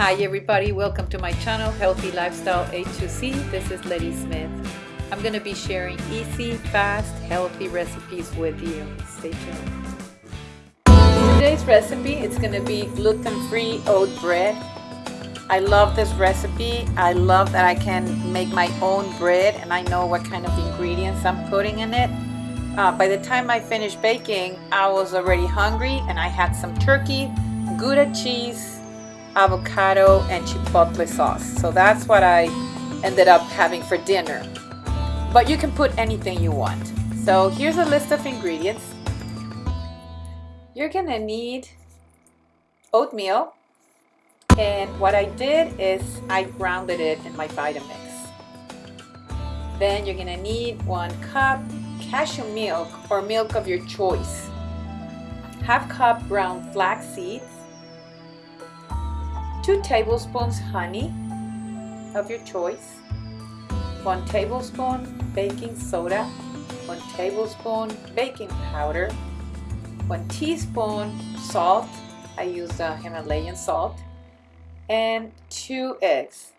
Hi everybody, welcome to my channel Healthy Lifestyle A2C. This is Letty Smith. I'm going to be sharing easy, fast, healthy recipes with you. Stay tuned. Today's recipe is going to be gluten-free oat bread. I love this recipe. I love that I can make my own bread and I know what kind of ingredients I'm putting in it. Uh, by the time I finished baking, I was already hungry and I had some turkey, Gouda cheese, avocado, and chipotle sauce. So that's what I ended up having for dinner. But you can put anything you want. So here's a list of ingredients. You're gonna need oatmeal. And what I did is I grounded it in my Vitamix. Then you're gonna need one cup cashew milk or milk of your choice. Half cup ground flax seeds. Two tablespoons honey of your choice. One tablespoon baking soda. One tablespoon baking powder. One teaspoon salt. I use the Himalayan salt. And two eggs.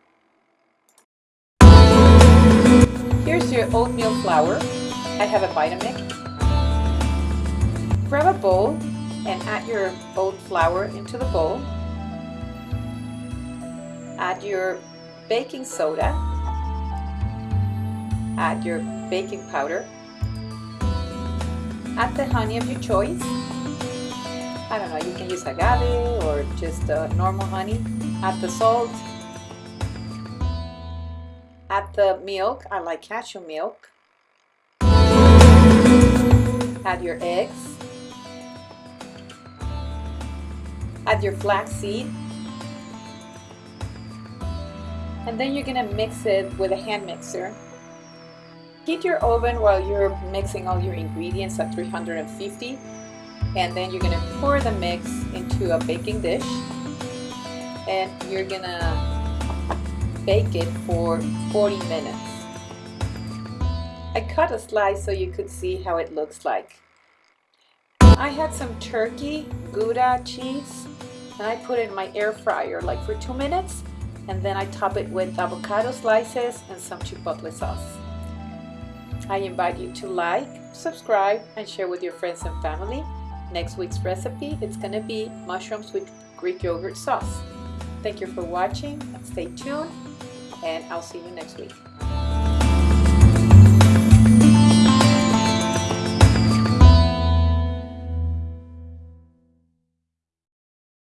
Here's your oatmeal flour. I have a Vitamix. Grab a bowl and add your oat flour into the bowl. Add your baking soda. Add your baking powder. Add the honey of your choice. I don't know, you can use agave or just uh, normal honey. Add the salt. Add the milk. I like cashew milk add your eggs, add your flaxseed, and then you're gonna mix it with a hand mixer. Heat your oven while you're mixing all your ingredients at 350 and then you're gonna pour the mix into a baking dish and you're gonna bake it for 40 minutes. I cut a slice so you could see how it looks like. I had some turkey, Gouda cheese, and I put it in my air fryer like for two minutes, and then I top it with avocado slices and some chipotle sauce. I invite you to like, subscribe, and share with your friends and family. Next week's recipe, it's gonna be mushrooms with Greek yogurt sauce. Thank you for watching, stay tuned, and I'll see you next week.